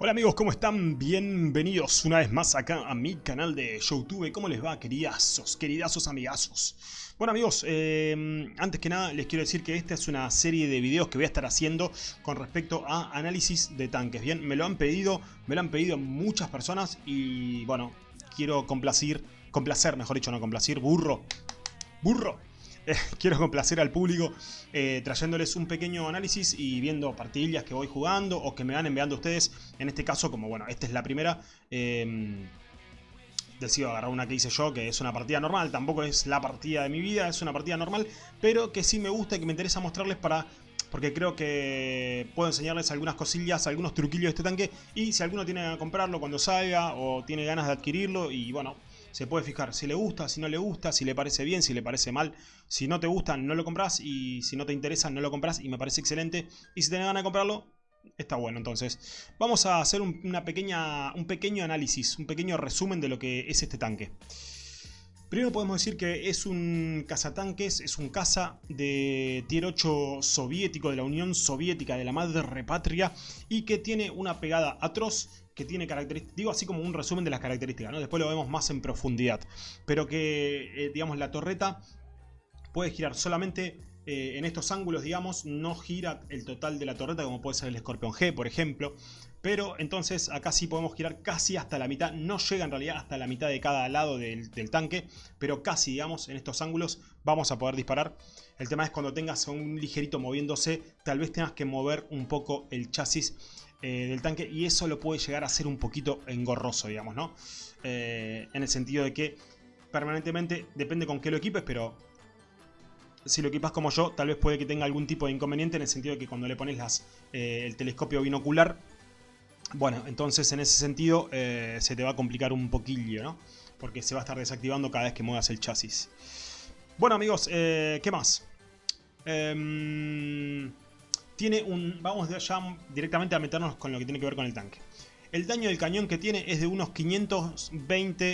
Hola amigos, ¿cómo están? Bienvenidos una vez más acá a mi canal de Youtube. ¿Cómo les va, queridazos, queridazos amigazos? Bueno amigos, eh, antes que nada les quiero decir que esta es una serie de videos que voy a estar haciendo con respecto a análisis de tanques. Bien, me lo han pedido, me lo han pedido muchas personas y bueno, quiero complacir, complacer, mejor dicho, no complacir, burro, burro quiero complacer al público eh, trayéndoles un pequeño análisis y viendo partidillas que voy jugando o que me van enviando ustedes. En este caso, como bueno, esta es la primera, eh, decido agarrar una que hice yo, que es una partida normal. Tampoco es la partida de mi vida, es una partida normal, pero que sí me gusta y que me interesa mostrarles para porque creo que puedo enseñarles algunas cosillas, algunos truquillos de este tanque y si alguno tiene que comprarlo cuando salga o tiene ganas de adquirirlo y bueno, se puede fijar si le gusta, si no le gusta, si le parece bien, si le parece mal. Si no te gusta, no lo compras y si no te interesa, no lo compras y me parece excelente. Y si tenés ganas de comprarlo, está bueno. Entonces, vamos a hacer un, una pequeña, un pequeño análisis, un pequeño resumen de lo que es este tanque. Primero podemos decir que es un cazatanques, es un caza de tier 8 soviético, de la Unión Soviética, de la madre repatria, y que tiene una pegada atroz, que tiene características, digo así como un resumen de las características, ¿no? después lo vemos más en profundidad, pero que, eh, digamos, la torreta puede girar solamente eh, en estos ángulos, digamos, no gira el total de la torreta como puede ser el Scorpion G, por ejemplo. Pero entonces acá sí podemos girar casi hasta la mitad, no llega en realidad hasta la mitad de cada lado del, tanque, pero casi, digamos, en estos ángulos vamos a poder disparar. El tema es cuando tengas un ligerito moviéndose, tal vez tengas que mover un poco el chasis eh, del tanque y eso lo puede llegar a ser un poquito engorroso, digamos, ¿no? Eh, en el sentido de que permanentemente, depende con qué lo equipes, pero si lo equipas como yo, tal vez puede que tenga algún tipo de inconveniente en el sentido de que cuando le pones eh, el telescopio binocular, bueno, entonces en ese sentido eh, se te va a complicar un poquillo, ¿no? Porque se va a estar desactivando cada vez que muevas el chasis. Bueno amigos, eh, ¿qué más? Em, tiene un... Vamos ya directamente a meternos con lo que tiene que ver con el tanque. El daño del cañón que tiene es de unos 520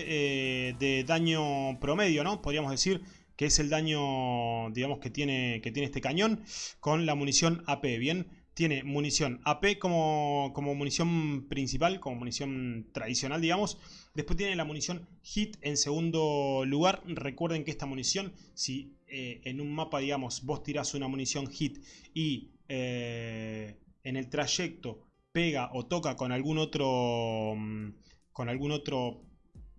de daño promedio, ¿no? Podríamos decir que es el daño, digamos, que tiene, que tiene este cañón con la munición AP, ¿bien? Tiene munición AP como, como munición principal, como munición tradicional, digamos. Después tiene la munición HIT en segundo lugar. Recuerden que esta munición, si eh, en un mapa, digamos, vos tirás una munición HIT y eh, en el trayecto pega o toca con algún otro... Mm, con algún otro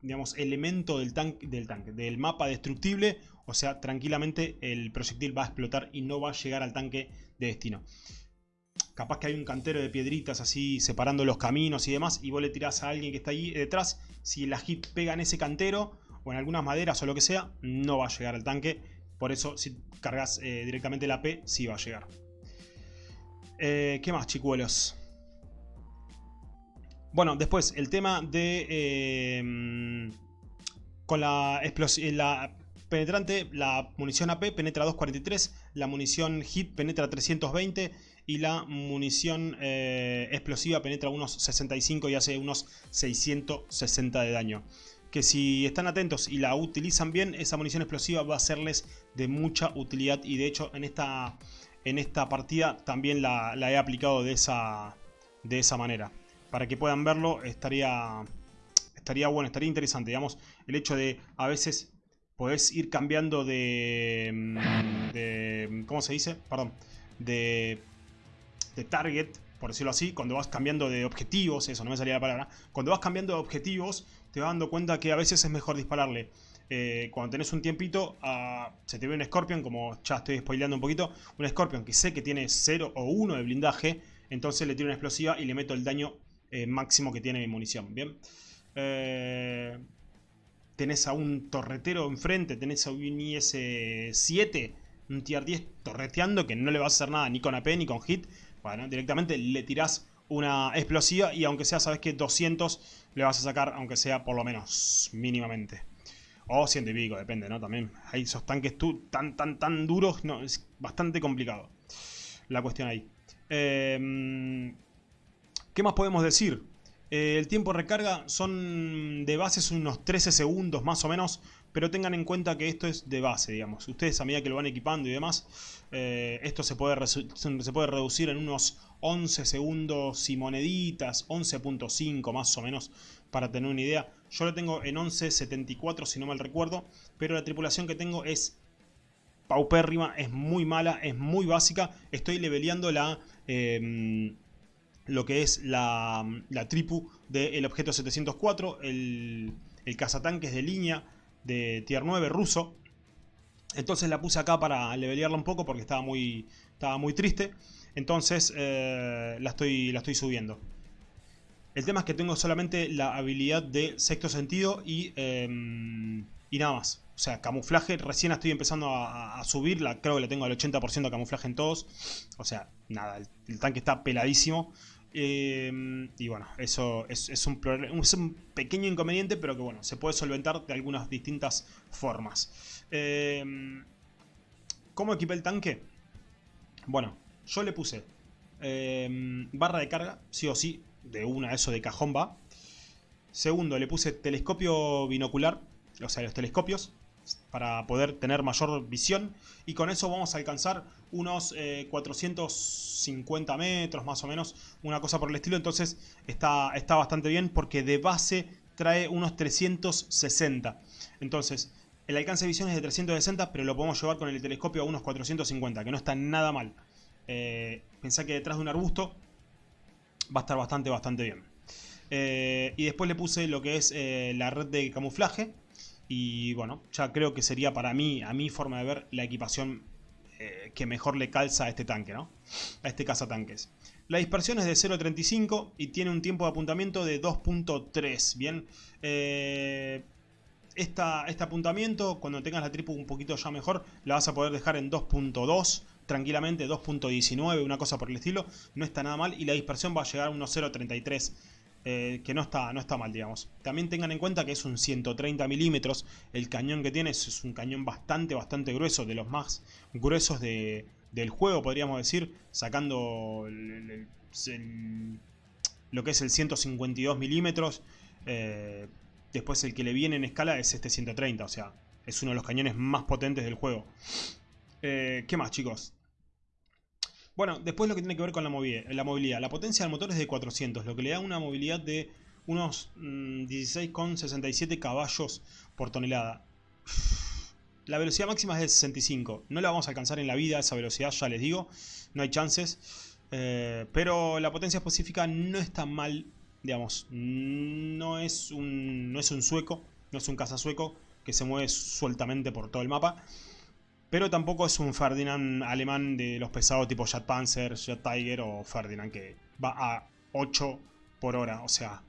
digamos, elemento del, tanque, del tanque, del mapa destructible, o sea, tranquilamente el proyectil va a explotar y no va a llegar al tanque de destino. Capaz que hay un cantero de piedritas así separando los caminos y demás, y vos le tirás a alguien que está ahí detrás, si la hit pega en ese cantero, o en algunas maderas o lo que sea, no va a llegar al tanque. Por eso, si cargas eh, directamente la P, sí va a llegar. Eh, ¿Qué más, chicuelos? Bueno, después el tema de... Eh, con la, la penetrante, la munición AP penetra 243, la munición HIT penetra 320 y la munición eh, explosiva penetra unos 65 y hace unos 660 de daño. Que si están atentos y la utilizan bien, esa munición explosiva va a serles de mucha utilidad y de hecho en esta, en esta partida también la, he aplicado de esa, de esa manera para que puedan verlo estaría, estaría bueno, estaría interesante, digamos, el hecho de a veces podés ir cambiando de, mm, de ¿cómo se dice? Perdón, de, de target, por decirlo así, cuando vas cambiando de objetivos, eso no me salía la palabra, cuando vas cambiando de objetivos te vas dando cuenta que a veces es mejor dispararle eh, cuando tenés un tiempito, se te ve un Scorpion, como ya estoy spoileando un poquito, un Scorpion que sé que tiene 0 o 1 de blindaje, entonces le tiro una explosiva y le meto el daño eh, máximo que tiene mi munición, ¿bien? Eh, tenés a un torretero enfrente, tenés a un IS-7, un tier 10 torreteando que no le vas a hacer nada ni con AP ni con hit. Directamente le tirás una explosiva y aunque sea, sabes que 200 le vas a sacar, aunque sea por lo menos, mínimamente. O 100 y pico, depende, ¿no? También hay esos tanques tan, tan, tan duros, no, es bastante complicado la cuestión ahí. Eh, ¿Qué más podemos decir? Eh, el tiempo de recarga son de base unos 13 segundos más o menos pero tengan en cuenta que esto es de base, digamos. Ustedes a medida que lo van equipando y demás, eh, esto se puede, se puede reducir en unos 11 segundos y moneditas, 11.5 más o menos, para tener una idea. Yo lo tengo en 11.74 si no mal recuerdo, pero la tripulación que tengo es paupérrima, es muy mala, es muy básica. Estoy leveleando la... Em, lo que es la, la tripu del objeto 704, el, el cazatanques de línea de tier 9 ruso. Entonces la puse acá para levelearla un poco porque estaba muy, estaba muy triste. Entonces eh, la, estoy, la estoy subiendo. El tema es que tengo solamente la habilidad de sexto sentido y, em, y nada más. O sea, camuflaje, recién estoy empezando a, subirla, creo que le tengo al 80% de camuflaje en todos. O sea, nada, el, tanque está peladísimo. Em, y bueno, eso es, un, pequeño inconveniente, pero que bueno, se puede solventar de algunas distintas formas. Em, ¿Cómo equipé el tanque? Bueno, yo le puse barra de carga, sí o sí, de una, eso de cajón va. Segundo, le puse telescopio binocular, o sea, los telescopios para poder tener mayor visión y con eso vamos a alcanzar unos 450 eh, metros más o menos, una cosa por el estilo, entonces está, está bastante bien porque de base trae unos 360, entonces el alcance de visión es de 360 pero lo podemos llevar con el telescopio a unos 450, que no está nada mal, eh, pensá que detrás de un arbusto va a estar bastante, bastante bien. Eh, y después le puse lo que es la red de camuflaje, y bueno, ya creo que sería para mí, a mi forma de ver, la equipación eh, que mejor le calza a este tanque, ¿no? A este cazatanques. La dispersión es de 0.35 y tiene un tiempo de apuntamiento de 2.3, ¿bien? Eh, esta, este apuntamiento, cuando tengas la tripu un poquito ya mejor, la vas a poder dejar en 2.2, tranquilamente 2.19, una cosa por el estilo. No está nada mal y la dispersión va a llegar a unos 0.33 eh, que no está, no está mal, digamos. También tengan en cuenta que es un 130 milímetros, el cañón que tiene es un cañón bastante, bastante grueso, de los más gruesos del juego, podríamos decir, sacando lo que es el 152 milímetros. Eh, después el que le viene en escala es este 130, o sea, es uno de los cañones más potentes del juego. Eh, ¿Qué más, chicos? Bueno, después lo que tiene que ver con la movilidad. La, potencia del motor es de 400, lo que le da una movilidad de unos 16,67 mm, caballos por tonelada. La velocidad máxima es de 65. No la vamos a alcanzar en la vida esa velocidad, ya les digo. No hay chances. Eh, pero la potencia específica no está mal, digamos. No es un, no es un sueco, no es un caza sueco que se mueve sueltamente por todo el mapa. Pero tampoco es un Ferdinand alemán de los pesados tipo Jet Panzer, Jet Tiger o Ferdinand que va a 8 por hora. O sea,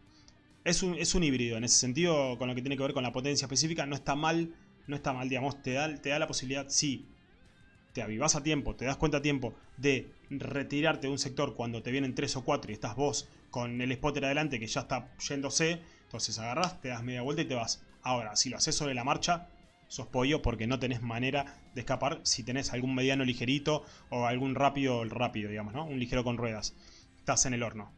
es un, es un híbrido. En ese sentido, con lo que tiene que ver con la potencia específica, no está mal. No está mal, digamos, te da, te da la posibilidad, sí, te avivas a tiempo, te das cuenta a tiempo de retirarte de un sector cuando te vienen 3 o 4 y estás vos con el spotter adelante que ya está yéndose, entonces agarras, te das media vuelta y te vas. Ahora, si lo haces sobre la marcha, sos pollo porque no tenés manera de escapar si tenés algún mediano ligerito o algún rápido, rápido, digamos, ¿no? Un ligero con ruedas. Estás en el horno.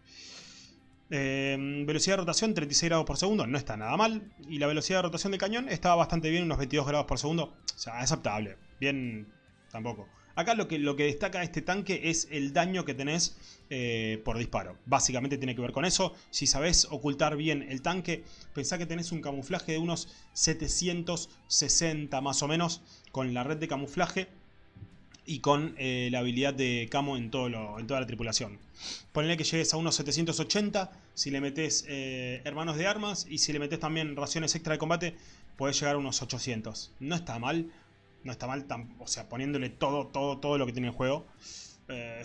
Em, velocidad de rotación 36 grados por segundo, no está nada mal. Y la velocidad de rotación del cañón estaba bastante bien, unos 22 grados por segundo. O sea, aceptable. Bien, tampoco. Acá lo que, lo que destaca este tanque es el daño que tenés eh, por disparo. Básicamente tiene que ver con eso. Si sabés ocultar bien el tanque, pensá que tenés un camuflaje de unos 760 más o menos con la red de camuflaje y con eh, la habilidad de camo en, todo en toda la tripulación. Ponle que llegues a unos 780, si le metes eh, hermanos de armas y si le metes también raciones extra de combate, puedes llegar a unos 800. No está mal, no está mal, o sea, poniéndole todo, todo, todo lo que tiene el juego. Eh,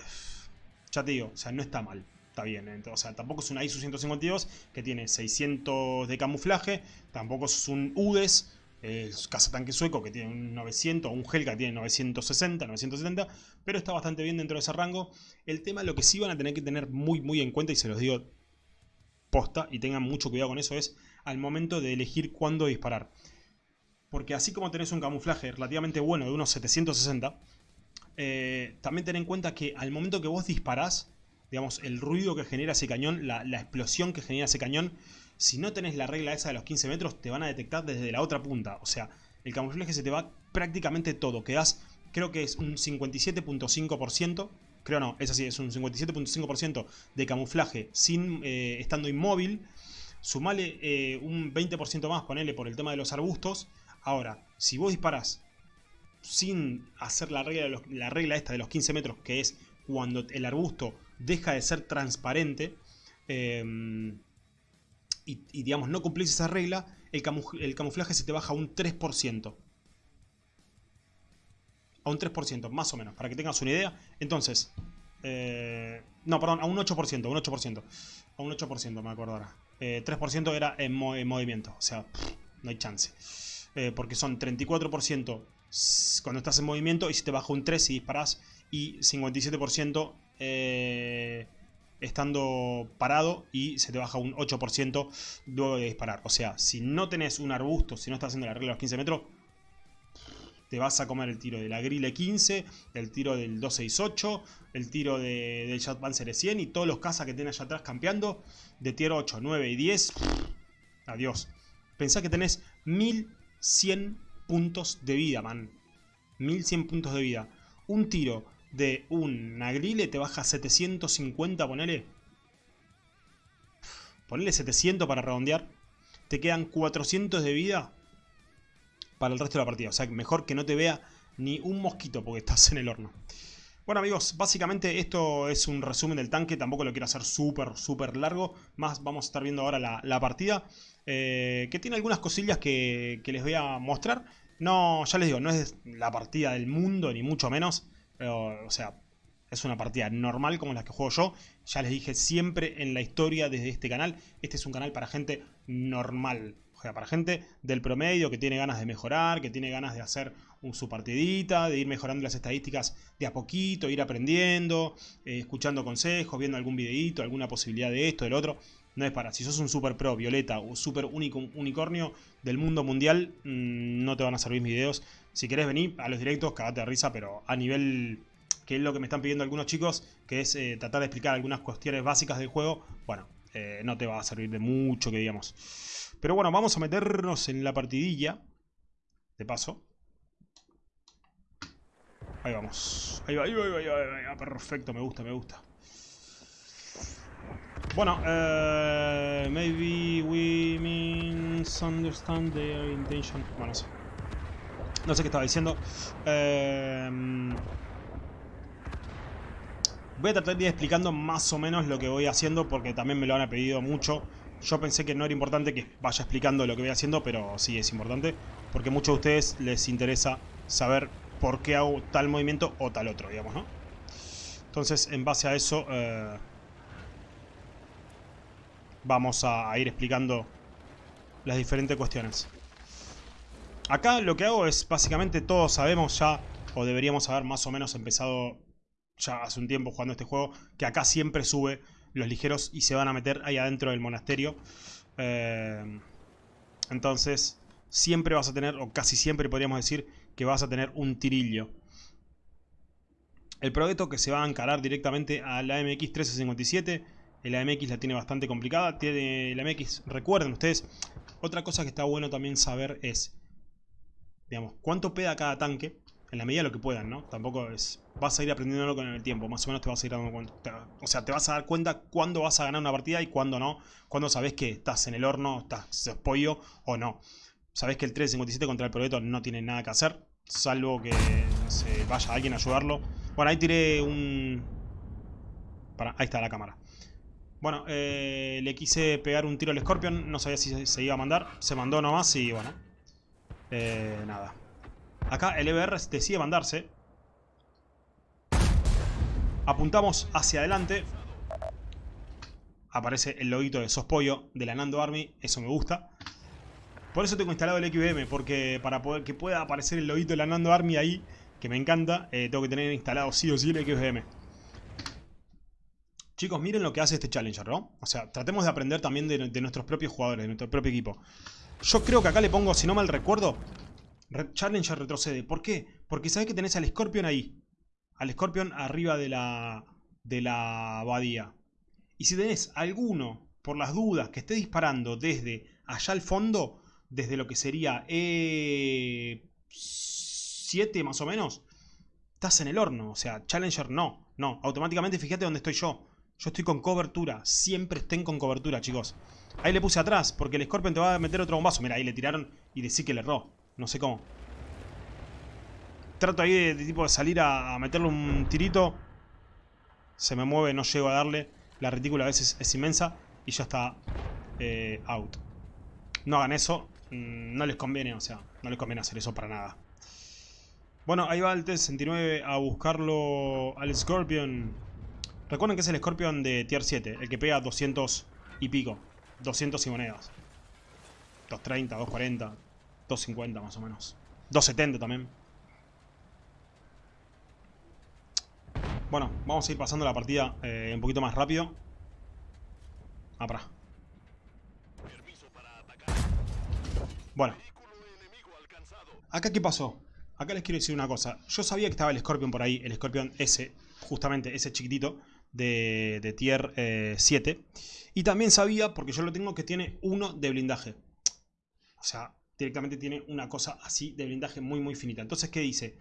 ya te digo, o sea, no está mal. Está bien, o sea, tampoco es un ISU 152 que tiene 600 de camuflaje, tampoco es un UDES, el cazatanque sueco que tiene un 900, o un Helga que tiene 960, 970, pero está bastante bien dentro de ese rango. El tema, lo que sí van a tener que tener muy, muy en cuenta, y se los digo posta, y tengan mucho cuidado con eso, es al momento de elegir cuándo disparar porque así como tenés un camuflaje relativamente bueno de unos 760, eh, también ten en cuenta que al momento que vos disparás, digamos, el ruido que genera ese cañón, la, explosión que genera ese cañón, si no tenés la regla esa de los 15 metros, te van a detectar desde la otra punta. O sea, el camuflaje se te va prácticamente todo. Quedas, creo que es un 57.5%. Creo no, es así, es un 57.5% de camuflaje sin eh, estando inmóvil. Sumale eh, un 20% más, ponele por el tema de los arbustos. Ahora, si vos disparas sin hacer la regla, la regla esta de los 15 metros, que es cuando el arbusto deja de ser transparente, em, y, digamos no cumplís esa regla, el, camuflaje se te baja un 3%. A un 3%, más o menos, para que tengas una idea. Entonces, eh, no, perdón, a un 8%, un 8%. A un 8%, me acuerdo ahora. 3% eh, era en, movimiento, o sea, no hay chance. Eh, porque son 34% cuando estás en movimiento y si te baja un 3 si disparas y 57% eh, estando parado y se te baja un 8% luego de disparar. O sea, si no tenés un arbusto, si no estás haciendo la regla de los 15 metros, te vas a comer el tiro de la Grille 15, el tiro del 268, el tiro de, del Panzer 100 y todos los cazas que tenés allá atrás campeando de tier 8, 9 y 10. Adiós. Pensá que tenés 1100 puntos de vida, man. 1100 puntos de vida. Un tiro de un Nagrile te baja 750, ponele. Ponele 700 para redondear. Te quedan 400 de vida para el resto de la partida. O sea, mejor que no te vea ni un mosquito porque estás en el horno. Bueno amigos, básicamente esto es un resumen del tanque, tampoco lo quiero hacer súper, súper largo, más vamos a estar viendo ahora la, partida, eh, que tiene algunas cosillas que, les voy a mostrar. No, ya les digo, no es la partida del mundo, ni mucho menos, o sea, es una partida normal como la que juego yo. Ya les dije siempre en la historia desde este canal, este es un canal para gente normal. O sea, para gente del promedio que tiene ganas de mejorar, que tiene ganas de hacer su partidita, de ir mejorando las estadísticas de a poquito, ir aprendiendo, eh, escuchando consejos, viendo algún videito, alguna posibilidad de esto, del otro. No es para, si sos un super pro, violeta o super unicornio del mundo mundial, mm, no te van a servir mis videos. Si querés venir a los directos, cagate de risa, pero a nivel que es lo que me están pidiendo algunos chicos, que es eh, tratar de explicar algunas cuestiones básicas del juego, bueno, eh, no te va a servir de mucho que digamos. Pero bueno, vamos a meternos en la partidilla, de paso. Ahí vamos. Ahí va, ahí va, ahí va, ahí va. Perfecto, me gusta, me gusta. Bueno, uh, maybe we misunderstand their intention. Bueno, no sé. No sé qué estaba diciendo. Uh, voy a tratar de ir explicando más o menos lo que voy haciendo porque también me lo han pedido mucho. Yo pensé que no era importante que vaya explicando lo que voy haciendo, pero sí es importante. Porque muchos de ustedes les interesa saber por qué hago tal movimiento o tal otro, digamos, ¿no? Entonces, en base a eso... Uh, vamos a, ir explicando las diferentes cuestiones. Acá lo que hago es, básicamente todos sabemos ya, o deberíamos haber más o menos empezado ya hace un tiempo jugando este juego, que acá siempre sube los ligeros y se van a meter ahí adentro del monasterio. Eh, entonces, siempre vas a tener, o casi siempre podríamos decir, que vas a tener un tirillo. El proyecto que se va a encarar directamente a la MX 1357 el AMX la tiene bastante complicada. Tiene el AMX, recuerden ustedes, otra cosa que está bueno también saber es, digamos, cuánto peda cada tanque, en la medida de lo que puedan, ¿no? Tampoco es, vas a ir aprendiéndolo con el tiempo, más o menos te vas a ir dando cuenta. O sea, te vas a dar cuenta cuándo vas a ganar una partida y cuándo no, cuándo sabes que estás en el horno, estás pollo o no. Sabes que el 357 contra el proyecto no tiene nada que hacer, salvo que se vaya alguien a ayudarlo. Bueno, ahí tiré un... Para, ahí está la cámara. Bueno, eh, le quise pegar un tiro al Scorpion, no sabía si se iba a mandar, se mandó nomás y bueno, eh, nada. Acá el EBR decide mandarse. Apuntamos hacia adelante. Aparece el loguito de Sospollo de la Nando Army, eso me gusta. Por eso tengo instalado el XBM, porque para poder que pueda aparecer el loguito de la Nando Army ahí, que me encanta, eh, tengo que tener instalado sí o sí el XBM. Chicos, miren lo que hace este Challenger, ¿no? O sea, tratemos de aprender también de, nuestros propios jugadores, de nuestro propio equipo. Yo creo que acá le pongo, si no mal recuerdo, Challenger retrocede. ¿Por qué? Porque sabes que tenés al Scorpion ahí. Al Scorpion arriba de la, de la abadía. Y si tenés alguno, por las dudas, que esté disparando desde allá al fondo, desde lo que sería E7 más o menos, estás en el horno. O sea, Challenger no, no. Automáticamente fíjate dónde estoy yo. Yo estoy con cobertura. Siempre estén con cobertura, chicos. Ahí le puse atrás, porque el Scorpion te va a meter otro bombazo. Mira, ahí le tiraron y decir que le erró. No sé cómo. Trato ahí de, tipo de salir a, meterle un tirito. Se me mueve, no llego a darle. La retícula a veces es inmensa. Y ya está eh, out. No hagan eso. Mm, no les conviene, o sea, no les conviene hacer eso para nada. Bueno, ahí va el T-69 a buscarlo al Scorpion. Recuerden que es el Scorpion de Tier 7, el que pega 200 y pico. 200 y monedas. 230, 240, 250 más o menos. 270 también. Bueno, vamos a ir pasando la partida eh, un poquito más rápido. Ah, para. Bueno. ¿Acá qué pasó? Acá les quiero decir una cosa. Yo sabía que estaba el Scorpion por ahí, el Scorpion S, justamente ese chiquitito de, tier 7. Eh, y también sabía, porque yo lo tengo, que tiene uno de blindaje. O sea, directamente tiene una cosa así de blindaje muy muy finita. Entonces, ¿qué dice?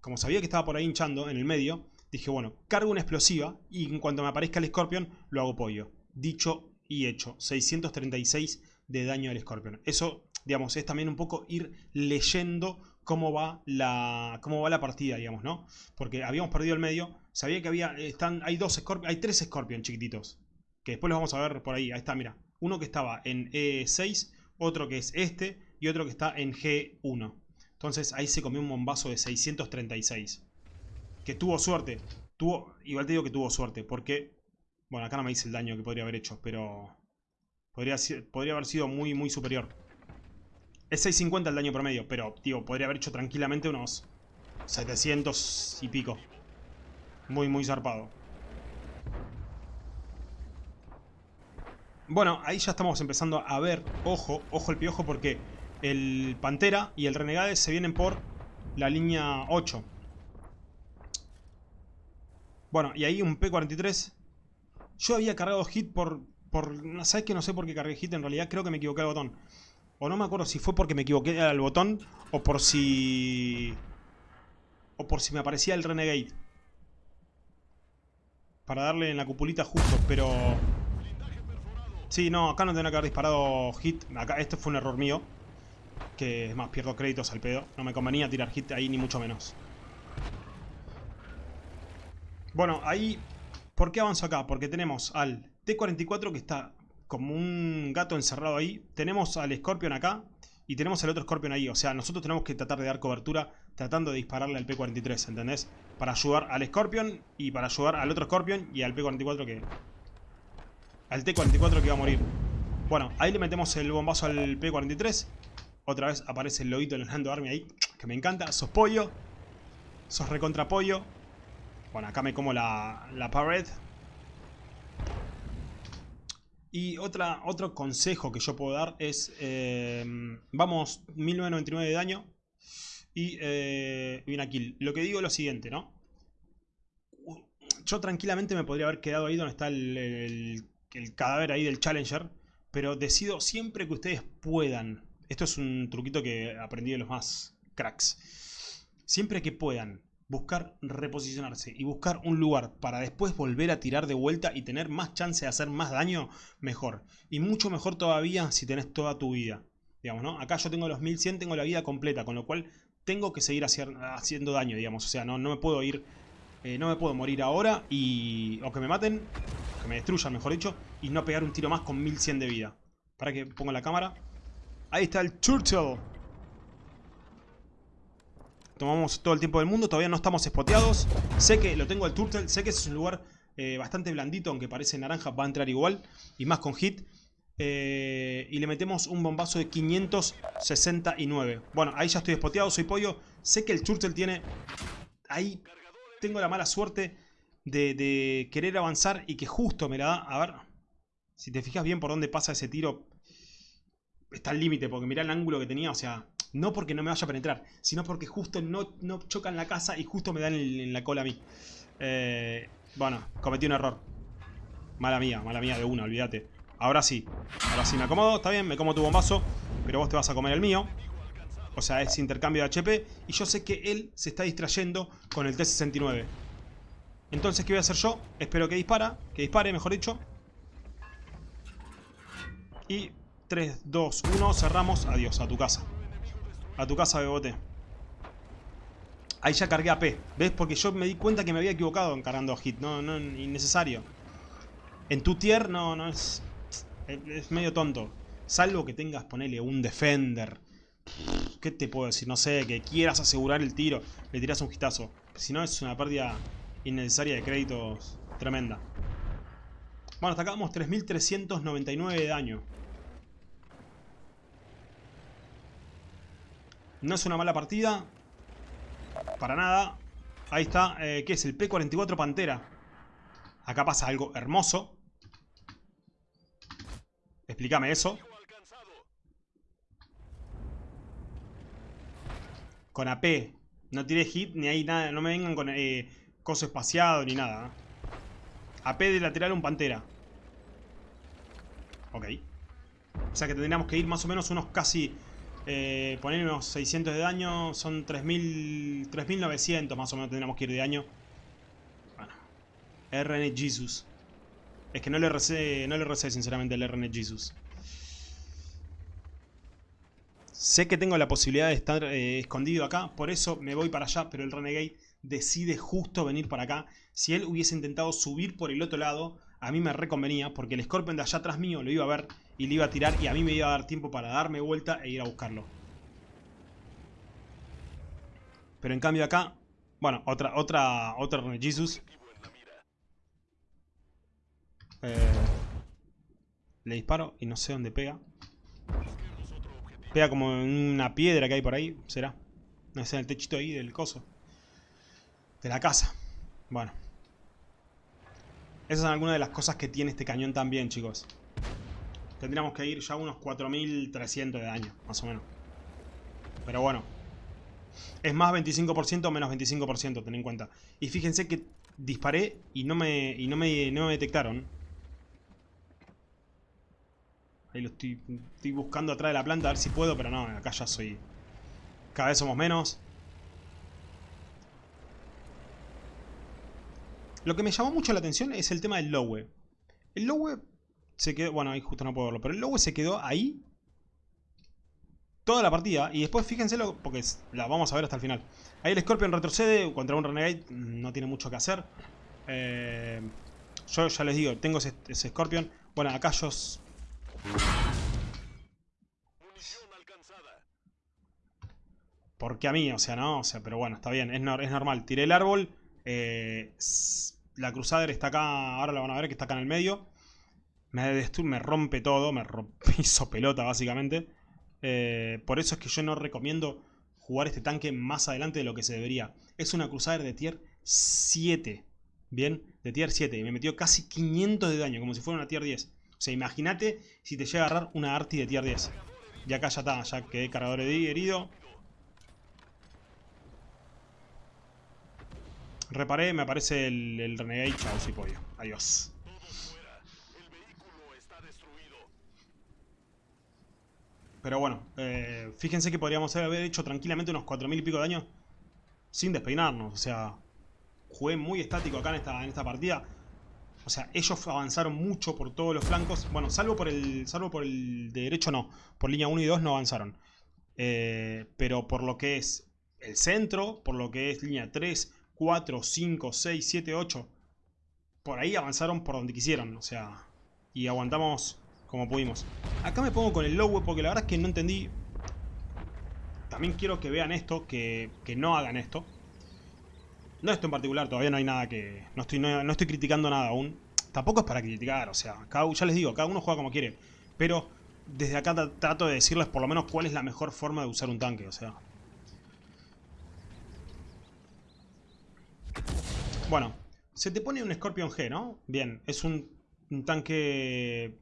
Como sabía que estaba por ahí hinchando en el medio, dije, bueno, cargo una explosiva y en cuanto me aparezca el Scorpion, lo hago pollo. Dicho y hecho, 636 de daño al Scorpion. Eso, es también un poco ir leyendo cómo va la, cómo va la partida, digamos, ¿no? Porque habíamos perdido el medio, sabía que había, están, hay dos Scorpion, hay tres Scorpion chiquititos, que después los vamos a ver por ahí, ahí está, mira. Uno que estaba en E6, otro que es este y otro que está en G1. Entonces ahí se comió un bombazo de 636. Que tuvo suerte. Tuvo, igual te digo que tuvo suerte. Porque, bueno, acá no me dice el daño que podría haber hecho. Pero podría, podría haber sido muy, muy superior. Es 650 el daño promedio. Pero, tío, podría haber hecho tranquilamente unos 700 y pico. Muy, muy zarpado. Bueno, ahí ya estamos empezando a ver, ojo, ojo el piojo porque el Pantera y el Renegade se vienen por la línea 8. Bueno, y ahí un P-43. Yo había cargado hit por... por ¿Sabes que no sé por qué cargué hit? En realidad creo que me equivoqué al botón. O no me acuerdo si fue porque me equivoqué al botón o por si... O por si me aparecía el Renegade. Para darle en la cupulita justo, pero... Sí, no, acá no tendría que haber disparado hit. Acá, este fue un error mío. Que es más, pierdo créditos al pedo. No me convenía tirar hit ahí, ni mucho menos. Bueno, ahí... ¿Por qué avanzo acá? Porque tenemos al T-44 que está como un gato encerrado ahí. Tenemos al Scorpion acá. Y tenemos al otro Scorpion ahí. O sea, nosotros tenemos que tratar de dar cobertura tratando de dispararle al P-43, ¿entendés? Para ayudar al Scorpion y para ayudar al otro Scorpion y al P-44 que al T-44 que va a morir. Bueno, ahí le metemos el bombazo al P-43. Otra vez aparece el loguito en el Hando Army ahí, que me encanta. Sos pollo. Sos recontra pollo. Bueno, acá me como la, la pared. Y otra, otro consejo que yo puedo dar es... Eh, vamos, 1999 de daño. Y eh, una kill. Lo que digo es lo siguiente, ¿no? Yo tranquilamente me podría haber quedado ahí donde está el el cadáver ahí del Challenger, pero decido siempre que ustedes puedan, esto es un truquito que aprendí de los más cracks, siempre que puedan buscar reposicionarse y buscar un lugar para después volver a tirar de vuelta y tener más chance de hacer más daño, mejor. Y mucho mejor todavía si tenés toda tu vida. Digamos, ¿no? Acá yo tengo los 1100, tengo la vida completa, con lo cual tengo que seguir haciendo daño, digamos. O sea, no, no me puedo ir eh, no me puedo morir ahora y... O que me maten, que me destruyan, mejor dicho, y no pegar un tiro más con 1100 de vida. Para que ponga la cámara. Ahí está el Turtle. Tomamos todo el tiempo del mundo, todavía no estamos espoteados. Sé que lo tengo el Turtle, sé que es un lugar eh, bastante blandito, aunque parece naranja, va a entrar igual. Y más con hit. Eh, y le metemos un bombazo de 569. Bueno, ahí ya estoy espoteado, soy pollo. Sé que el Turtle tiene ahí tengo la mala suerte de, querer avanzar y que justo me la da. A ver, si te fijas bien por dónde pasa ese tiro, está al límite, porque mirá el ángulo que tenía, o sea, no porque no me vaya a penetrar, sino porque justo no, no chocan la casa y justo me dan en, la cola a mí. Eh, bueno, cometí un error. Mala mía, mala mía de una, olvídate. Ahora sí, ahora sí me acomodo, está bien, me como tu bombazo. pero vos te vas a comer el mío. O sea, es intercambio de HP. Y yo sé que él se está distrayendo con el T-69. Entonces, ¿qué voy a hacer yo? Espero que dispara, que dispare, mejor dicho. Y 3, 2, 1, cerramos. Adiós, a tu casa. A tu casa, Bebote. Ahí ya cargué a P. ¿Ves? Porque yo me di cuenta que me había equivocado en cargando a hit. No, no, innecesario. En tu tier, no, no es... Es medio tonto. Salvo que tengas, ponele, un defender. ¿Qué te puedo decir? No sé, que quieras asegurar el tiro. Le tiras un hitazo. Si no, es una pérdida innecesaria de créditos tremenda. Bueno, hasta acá vamos 3.399 de daño. No es una mala partida. Para nada. Ahí está. Eh, ¿Qué es? El P-44 Pantera. Acá pasa algo hermoso. Explícame eso. Con AP. No tiré hit ni hay nada. No me vengan con eh, coso espaciado ni nada. ¿eh? AP de lateral un pantera. Ok. O sea que tendríamos que ir más o menos unos casi eh, poner unos 600 de daño, son 3.900 más o menos tendríamos que ir de daño. Bueno, RN Jesus. Es que no le recé, no le recé sinceramente el RN Jesus. Sé que tengo la posibilidad de estar eh, escondido acá, por eso me voy para allá, pero el Renegade decide justo venir para acá. Si él hubiese intentado subir por el otro lado, a mí me reconvenía, porque el Scorpion de allá atrás mío lo iba a ver y le iba a tirar y a mí me iba a dar tiempo para darme vuelta e ir a buscarlo. Pero en cambio acá, bueno, otra, otra, otra Jesus. Eh, le disparo y no sé dónde pega. Pega como en una piedra que hay por ahí, será. No sé, en el techito ahí del coso. De la casa. Bueno. Esas son algunas de las cosas que tiene este cañón también, chicos. Tendríamos que ir ya a unos 4300 de daño, más o menos. Pero bueno. Es más 25% o menos 25%, ten en cuenta. Y fíjense que disparé y no me, y no me, no me detectaron. Ahí lo estoy, estoy buscando atrás de la planta a ver si puedo, pero no, acá ya soy... Cada vez somos menos. Lo que me llamó mucho la atención es el tema del Lowe. El Lowe se quedó... Bueno, ahí justo no puedo verlo. Pero el Lowe se quedó ahí toda la partida. Y después fíjenselo, porque la vamos a ver hasta el final. Ahí el Scorpion retrocede contra un Renegade. No tiene mucho que hacer. Eh, yo ya les digo, tengo ese, Scorpion. Bueno, acá yo... Porque a mí, o sea, no, o sea, pero bueno, está bien, es, es normal. Tiré el árbol, eh, la Crusader está acá, ahora la van a ver que está acá en el medio. Me, me rompe todo, me hizo pelota básicamente. Eh, por eso es que yo no recomiendo jugar este tanque más adelante de lo que se debería. Es una Crusader de tier 7. Bien, de tier 7. Y me metió casi 500 de daño, como si fuera una tier 10. O sea, imagínate si te llega a agarrar una Arti de tier 10. Y acá ya está, ya quedé cargador herido. Reparé, me aparece el, el Renegade. Chao, sí, pollo. Adiós. Pero bueno, eh, fíjense que podríamos haber hecho tranquilamente unos 4.000 y pico de daño sin despeinarnos. O sea, jugué muy estático acá en esta, en esta partida. O sea, ellos avanzaron mucho por todos los flancos. Bueno, salvo por el salvo por el de derecho no. Por línea 1 y 2 no avanzaron. Eh, pero por lo que es el centro, por lo que es línea 3, 4, 5, 6, 7, 8. Por ahí avanzaron por donde quisieron. O sea, y aguantamos como pudimos. Acá me pongo con el low porque la verdad es que no entendí. También quiero que vean esto, que, no hagan esto. No esto en particular, todavía no hay nada que... No estoy, no, estoy criticando nada aún. Tampoco es para criticar, o sea, cada, ya les digo, cada uno juega como quiere. Pero desde acá trato de decirles por lo menos cuál es la mejor forma de usar un tanque, o sea. Bueno, se te pone un Scorpion G, ¿no? Bien, es un tanque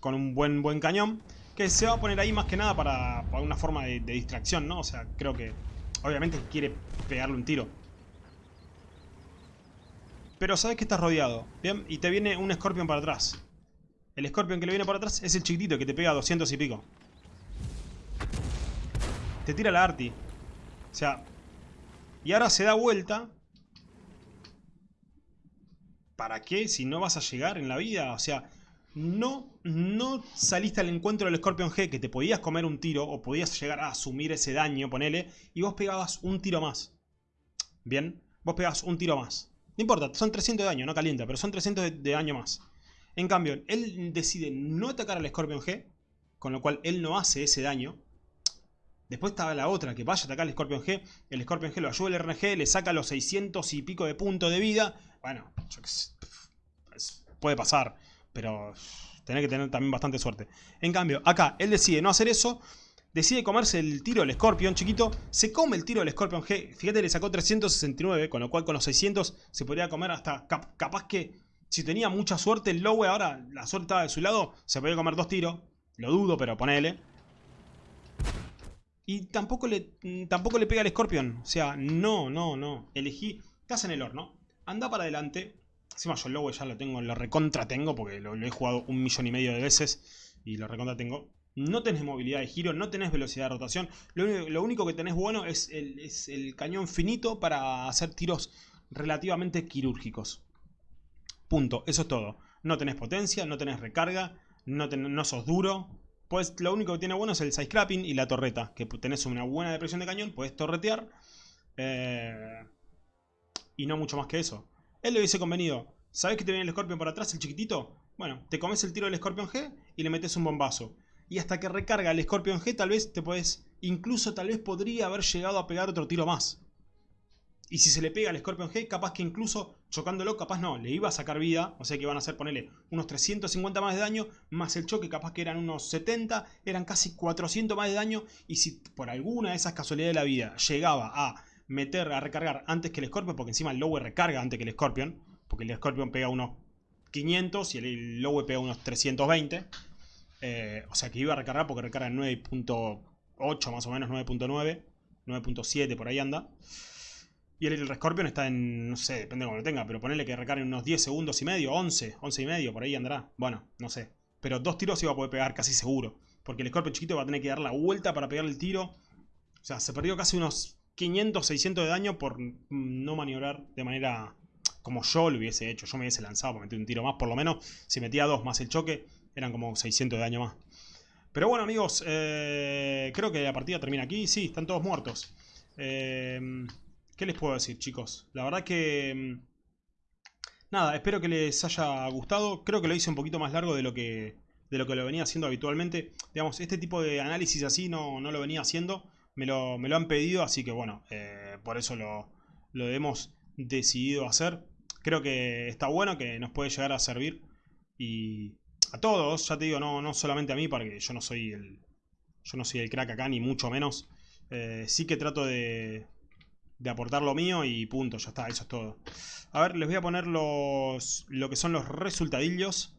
con un buen, buen cañón. Que se va a poner ahí más que nada para, una forma de, distracción, ¿no? O sea, creo que obviamente quiere pegarle un tiro. Pero sabes que estás rodeado, ¿bien? Y te viene un Scorpion para atrás. El Scorpion que le viene por atrás es el chiquitito que te pega 200 y pico. Te tira la arti. O sea... Y ahora se da vuelta. ¿Para qué? Si no vas a llegar en la vida. O sea, no, no saliste al encuentro del Scorpion G que te podías comer un tiro o podías llegar a asumir ese daño, ponele, y vos pegabas un tiro más. Bien, vos pegabas un tiro más. No importa, son 300 de daño, no calienta, pero son 300 de, daño más. En cambio, él decide no atacar al Scorpion G, con lo cual él no hace ese daño. Después estaba la otra, que vaya a atacar al Scorpion G, el Scorpion G lo ayuda el RNG, le saca los 600 y pico de puntos de vida. Bueno, puede pasar pero tenés que tener también bastante suerte. En cambio, acá él decide no hacer eso, decide comerse el tiro del Scorpion chiquito, se come el tiro del Scorpion G, fíjate le sacó 369, con lo cual con los 600 se podría comer hasta, capaz que si tenía mucha suerte el Lowe ahora, la suerte estaba de su lado, se podía comer dos tiros, lo dudo, pero ponele. Y tampoco le, tampoco le pega al Scorpion, o sea, no, no, no, elegí, estás en el horno, anda para adelante, Encima yo el ya lo tengo, lo recontra tengo porque lo, he jugado un millón y medio de veces y lo recontra tengo. No tenés movilidad de giro, no tenés velocidad de rotación. Lo, único que tenés bueno es el, cañón finito para hacer tiros relativamente quirúrgicos. Punto, eso es todo. No tenés potencia, no tenés recarga, no, no sos duro. Pues lo único que tiene bueno es el side scrapping y la torreta. Que tenés una buena depresión de cañón, puedes torretear. Eh, y no mucho más que eso. Él le hubiese convenido, ¿sabes que te viene el Scorpion por atrás, el chiquitito? Bueno, te comes el tiro del Scorpion G y le metes un bombazo. Y hasta que recarga el Scorpion G tal vez te puedes, incluso tal vez podría haber llegado a pegar otro tiro más. Y si se le pega al Scorpion G, capaz que incluso chocándolo, capaz no, le iba a sacar vida. O sea que van a hacer, ponerle unos 350 más de daño, más el choque, capaz que eran unos 70, eran casi 400 más de daño. Y si por alguna de esas casualidades de la vida llegaba a meter a recargar antes que el Scorpion, porque encima el Lowe recarga antes que el Scorpion, porque el Scorpion pega unos 500 y el Lowe pega unos 320. Eh, o sea que iba a recargar porque recarga en 9.8 más o menos, 9.9, 9.7 por ahí anda. Y el, Scorpion está en, no sé, depende de cómo lo tenga, pero ponerle que recargue unos 10 segundos y medio, 11, 11 y medio, por ahí andará. Bueno, no sé. Pero dos tiros iba a poder pegar casi seguro. Porque el Scorpion chiquito va a tener que dar la vuelta para pegar el tiro. O sea, se perdió casi unos 500, 600 de daño por no maniobrar de manera como yo lo hubiese hecho. Yo me hubiese lanzado para meter un tiro más, por lo menos. Si metía dos más el choque, eran como 600 de daño más. Pero bueno, amigos, eh, creo que la partida termina aquí. Sí, están todos muertos. Eh, ¿Qué les puedo decir, chicos? La verdad que... Mm, nada, espero que les haya gustado. Creo que lo hice un poquito más largo de lo que, de lo, que lo venía haciendo habitualmente. Digamos, este tipo de análisis así no, no lo venía haciendo me lo, han pedido, así que bueno, eh, por eso lo, hemos decidido hacer. Creo que está bueno, que nos puede llegar a servir y a todos, ya te digo, no, no solamente a mí, porque yo no soy el, yo no soy el crack acá, ni mucho menos. Eh, sí que trato de, de aportar lo mío y punto, ya está, eso es todo. A ver, les voy a poner los, lo que son los resultadillos.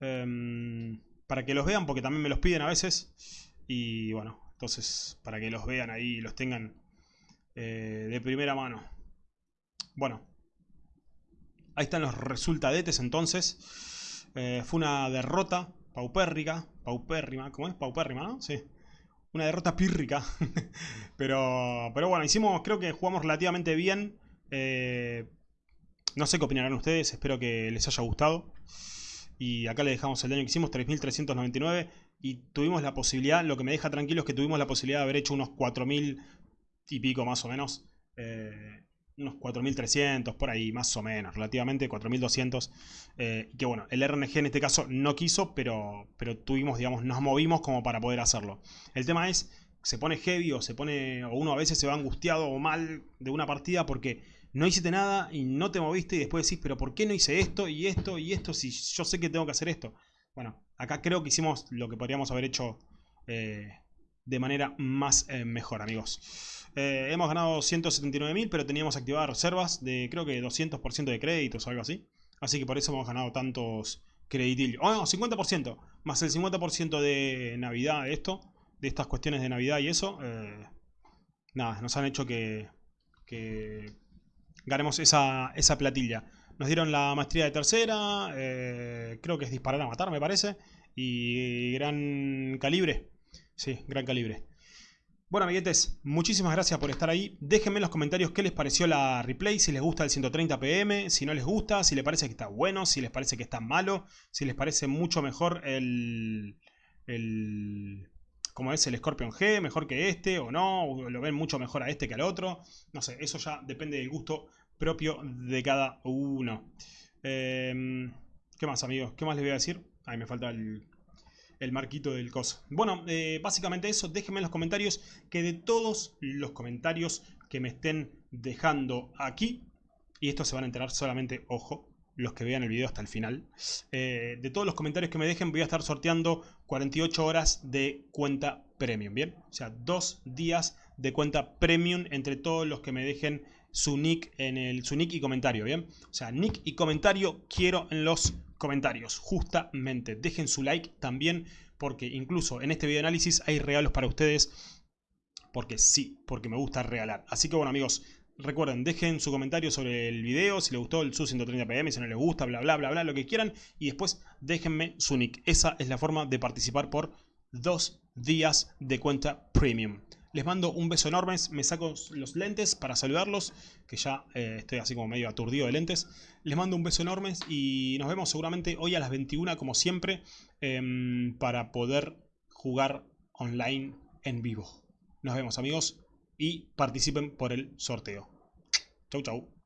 Em, para que los vean, porque también me los piden a veces. Y bueno, entonces, para que los vean ahí y los tengan eh, de primera mano. Bueno, ahí están los resultadetes entonces. Eh, fue una derrota paupérrica, paupérrima, ¿cómo es? Paupérrima, ¿no? Sí. Una derrota pírrica. pero, pero bueno, hicimos, creo que jugamos relativamente bien. Eh, no sé qué opinarán ustedes, espero que les haya gustado. Y acá le dejamos el daño que hicimos, 3.399 y tuvimos la posibilidad, lo que me deja tranquilo es que tuvimos la posibilidad de haber hecho unos 4.000 y pico más o menos. Eh, unos 4.300, por ahí, más o menos, relativamente 4.200. Eh, que bueno, el RNG en este caso no quiso, pero, pero tuvimos, digamos, nos movimos como para poder hacerlo. El tema es, se pone heavy o se pone, o uno a veces se va angustiado o mal de una partida porque no hiciste nada y no te moviste y después decís, pero ¿por qué no hice esto y esto y esto si yo sé que tengo que hacer esto? Bueno, acá creo que hicimos lo que podríamos haber hecho eh, de manera más eh, mejor, amigos. Eh, hemos ganado 179.000, pero teníamos activadas reservas de creo que 200% de créditos o algo así. Así que por eso hemos ganado tantos creditillos. Oh, no, 50%. Más el 50% de Navidad de esto. De estas cuestiones de Navidad y eso. nada, nos han hecho que, que ganemos esa, esa platilla. Nos dieron la maestría de tercera, eh, creo que es disparar a matar, me parece. Y gran calibre. Sí, gran calibre. Bueno amiguetes, muchísimas gracias por estar ahí. Déjenme en los comentarios qué les pareció la replay, si les gusta el 130 pm, si no les gusta, si les parece que está bueno, si les parece que está malo, si les parece mucho mejor el... el como es el Scorpion G, mejor que este o no, o lo ven mucho mejor a este que al otro. No sé, eso ya depende del gusto propio de cada uno. Em, ¿Qué más amigos? ¿Qué más les voy a decir? Ahí me falta el, el marquito del coso. Bueno, eh, básicamente eso. Déjenme en los comentarios que de todos los comentarios que me estén dejando aquí, y esto se van a enterar solamente, ojo, los que vean el video hasta el final. Eh, de todos los comentarios que me dejen voy a estar sorteando 48 horas de cuenta premium, ¿bien? O sea, dos días de cuenta premium entre todos los que me dejen su nick en el su nick y comentario, ¿bien? O sea, nick y comentario quiero en los comentarios, justamente. Dejen su like también, porque incluso en este video análisis hay regalos para ustedes, porque sí, porque me gusta regalar. Así que bueno amigos, recuerden, dejen su comentario sobre el video, si les gustó el SU130PM, si no les gusta, bla bla bla bla, lo que quieran, y después déjenme su nick. Esa es la forma de participar por dos días de cuenta premium. Les mando un beso enorme, me saco los lentes para saludarlos, que ya eh, estoy así como medio aturdido de lentes. Les mando un beso enorme y nos vemos seguramente hoy a las 21 como siempre em, para poder jugar online en vivo. Nos vemos amigos y participen por el sorteo. Chau chau.